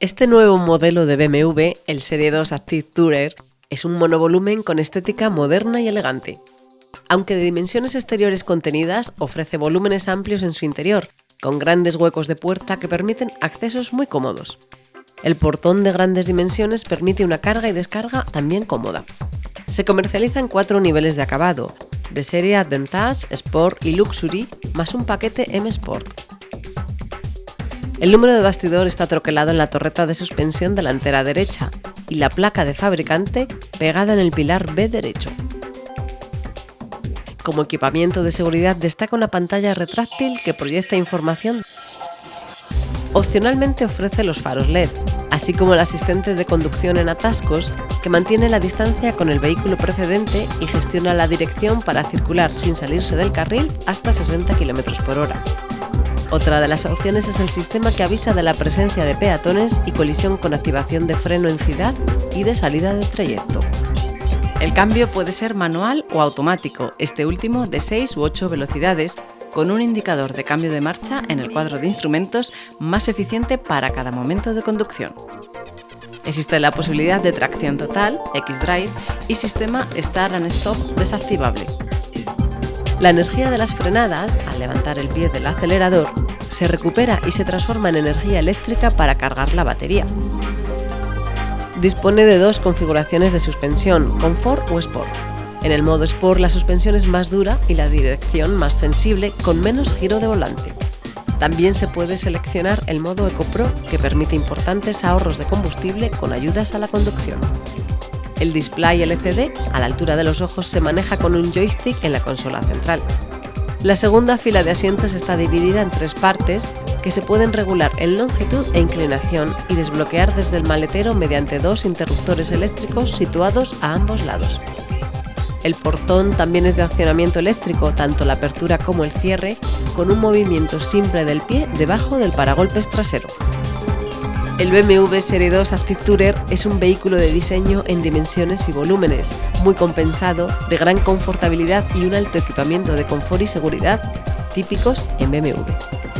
Este nuevo modelo de BMW, el Serie 2 Active Tourer, es un monovolumen con estética moderna y elegante. Aunque de dimensiones exteriores contenidas, ofrece volúmenes amplios en su interior, con grandes huecos de puerta que permiten accesos muy cómodos. El portón de grandes dimensiones permite una carga y descarga también cómoda. Se comercializa en cuatro niveles de acabado, de serie Advantage, Sport y Luxury, más un paquete M Sport. El número de bastidor está troquelado en la torreta de suspensión delantera derecha y la placa de fabricante pegada en el pilar B derecho. Como equipamiento de seguridad destaca una pantalla retráctil que proyecta información. Opcionalmente ofrece los faros LED, así como el asistente de conducción en atascos que mantiene la distancia con el vehículo precedente y gestiona la dirección para circular sin salirse del carril hasta 60 km por hora. Otra de las opciones es el sistema que avisa de la presencia de peatones y colisión con activación de freno en ciudad y de salida del trayecto. El cambio puede ser manual o automático, este último de 6 u 8 velocidades, con un indicador de cambio de marcha en el cuadro de instrumentos más eficiente para cada momento de conducción. Existe la posibilidad de tracción total, X-Drive, y sistema Start and Stop desactivable. La energía de las frenadas, al levantar el pie del acelerador, se recupera y se transforma en energía eléctrica para cargar la batería. Dispone de dos configuraciones de suspensión, Comfort o Sport. En el modo Sport la suspensión es más dura y la dirección más sensible con menos giro de volante. También se puede seleccionar el modo Eco Pro que permite importantes ahorros de combustible con ayudas a la conducción. El display LCD a la altura de los ojos se maneja con un joystick en la consola central. La segunda fila de asientos está dividida en tres partes que se pueden regular en longitud e inclinación y desbloquear desde el maletero mediante dos interruptores eléctricos situados a ambos lados. El portón también es de accionamiento eléctrico, tanto la apertura como el cierre, con un movimiento simple del pie debajo del paragolpes trasero. El BMW Serie 2 Active Tourer es un vehículo de diseño en dimensiones y volúmenes, muy compensado, de gran confortabilidad y un alto equipamiento de confort y seguridad típicos en BMW.